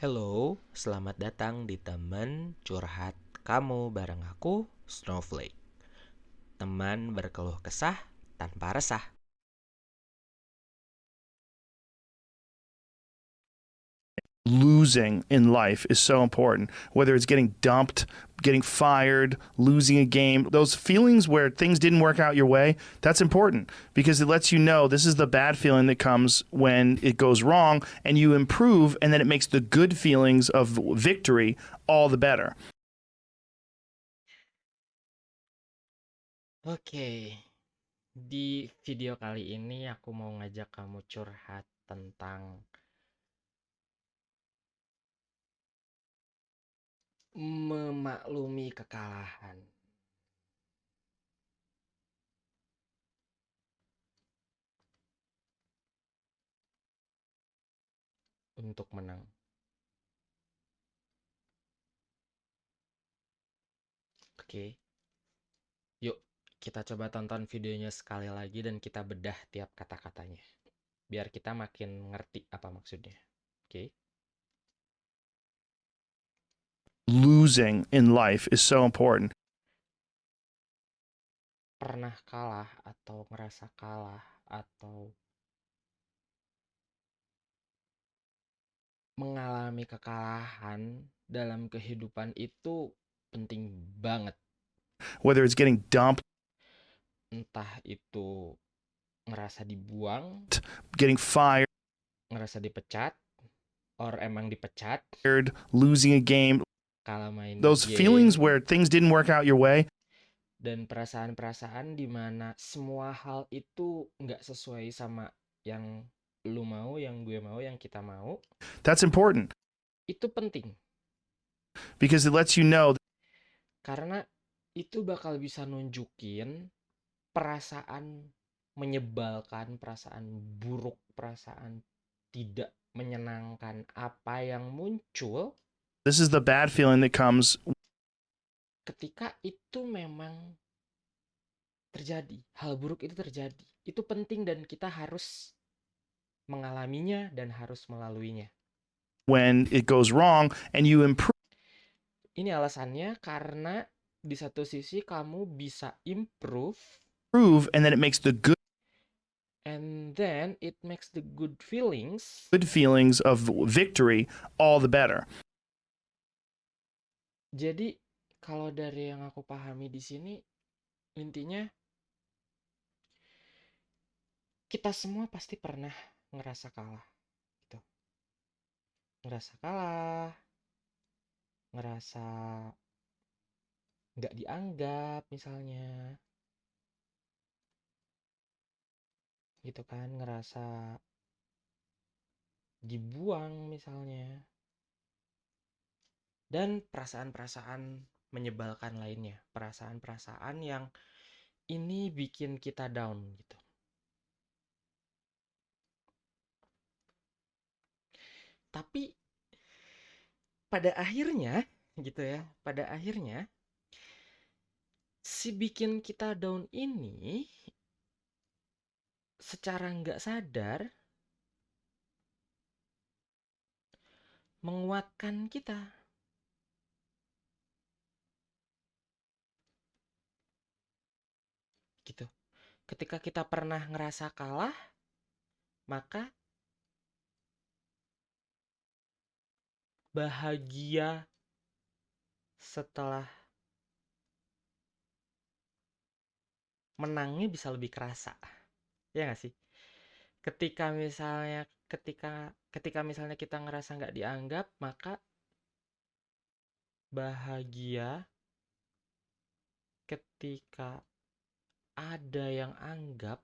Hello, selamat datang di teman curhat kamu bareng aku, Snowflake. Teman berkeluh kesah tanpa resah. Losing in life is so important. Whether it's getting dumped, getting fired, losing a game, those feelings where things didn't work out your way, that's important because it lets you know this is the bad feeling that comes when it goes wrong and you improve and then it makes the good feelings of victory all the better. Oke, di video kali ini aku mau ngajak kamu curhat tentang memaklumi kekalahan. Untuk menang. Oke. Yuk, kita coba tonton videonya sekali lagi dan kita bedah tiap kata-katanya. Biar kita makin ngerti apa maksudnya. Oke. Losing in life is so important. Pernah kalah atau ngerasa kalah atau mengalami kekalahan dalam kehidupan itu penting banget. Whether it's getting dumped, Entah itu ngerasa dibuang, getting fired, ngerasa dipecat, or emang dipecat, losing a game, kalah main those game, feelings where things didn't work out your way, dan perasaan-perasaan di mana semua hal itu nggak sesuai sama yang lu mau, yang gue mau, yang kita mau, that's important. Itu penting. because it lets you know Karena itu bakal bisa nunjukin perasaan menyebalkan, perasaan buruk, perasaan tidak menyenangkan apa yang muncul this is the bad feeling that comes ketika itu memang terjadi. Hal buruk itu terjadi. Itu penting dan kita harus mengalaminya dan harus melaluinya. when it goes wrong and you improve Ini alasannya karena di satu sisi kamu bisa improve and then it makes the good and then it makes the good feelings good feelings of victory all the better. Jadi kalau dari yang aku pahami di sini intinya kita semua pasti pernah ngerasa kalah gitu. Ngerasa kalah, ngerasa nggak dianggap misalnya. Gitu kan, ngerasa dibuang misalnya. Dan perasaan-perasaan menyebalkan lainnya, perasaan-perasaan yang ini bikin kita down gitu. Tapi pada akhirnya gitu ya, pada akhirnya si bikin kita down ini secara nggak sadar menguatkan kita. Gitu. Ketika kita pernah ngerasa kalah, maka bahagia setelah menangnya bisa lebih kerasa. Ya nggak sih? Ketika misalnya ketika ketika misalnya kita ngerasa nggak dianggap, maka bahagia ketika ada yang anggap,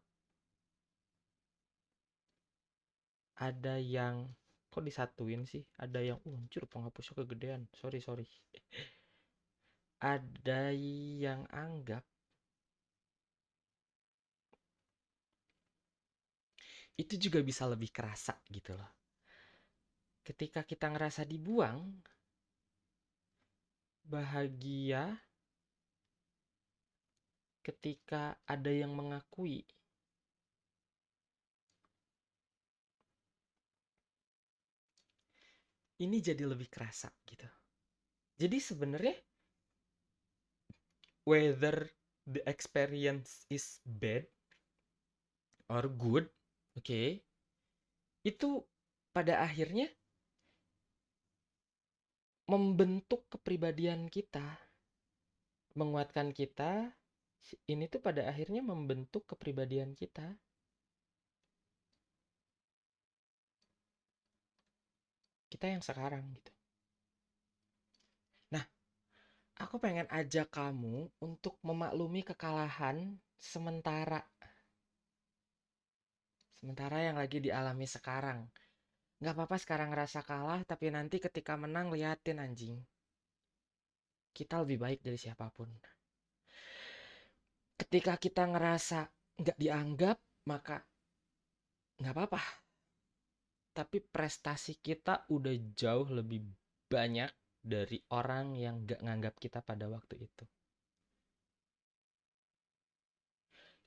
ada yang kok disatuin sih? Ada yang uh, anjir penghapusnya kegedean. Sorry, sorry. Ada yang anggap itu juga bisa lebih kerasa gitu loh. Ketika kita ngerasa dibuang, bahagia ketika ada yang mengakui ini jadi lebih kerasa gitu. Jadi sebenarnya whether the experience is bad or good, oke, okay, itu pada akhirnya membentuk kepribadian kita, menguatkan kita. Ini tuh pada akhirnya membentuk kepribadian kita. Kita yang sekarang gitu. Nah, aku pengen ajak kamu untuk memaklumi kekalahan sementara. Sementara yang lagi dialami sekarang. Gak apa-apa sekarang ngerasa kalah, tapi nanti ketika menang liatin anjing. Kita lebih baik dari siapa pun. Ketika kita ngerasa gak dianggap, maka gak apa-apa. Tapi prestasi kita udah jauh lebih banyak dari orang yang gak nganggap kita pada waktu itu.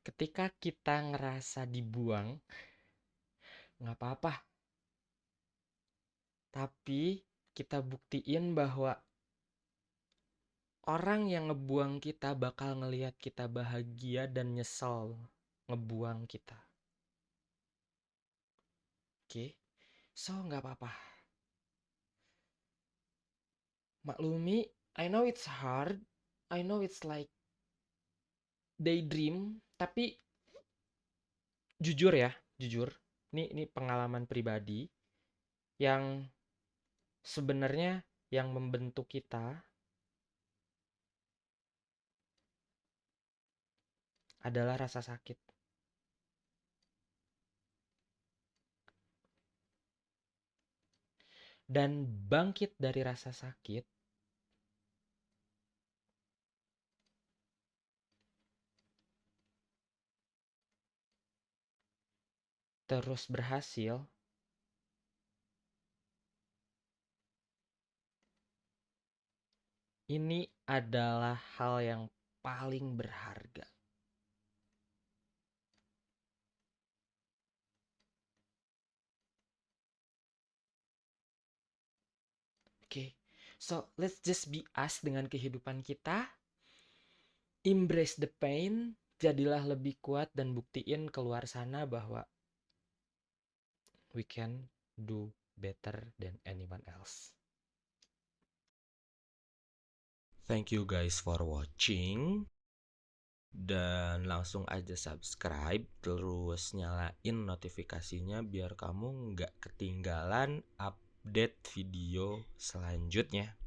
Ketika kita ngerasa dibuang, gak apa-apa tapi kita buktiin bahwa orang yang ngebuang kita bakal ngelihat kita bahagia dan nyesel ngebuang kita. Oke, okay? so nggak apa-apa. Maklumi, I know it's hard, I know it's like daydream, tapi jujur ya, jujur, ini ini pengalaman pribadi yang sebenarnya yang membentuk kita adalah rasa sakit. Dan bangkit dari rasa sakit terus berhasil Ini adalah hal yang paling berharga. Oke, okay. So let's just be us dengan kehidupan kita. Embrace the pain, jadilah lebih kuat dan buktiin keluar sana bahwa we can do better than anyone else. Thank you guys for watching. Dan langsung aja subscribe terus nyalain notifikasinya biar kamu nggak ketinggalan update video selanjutnya.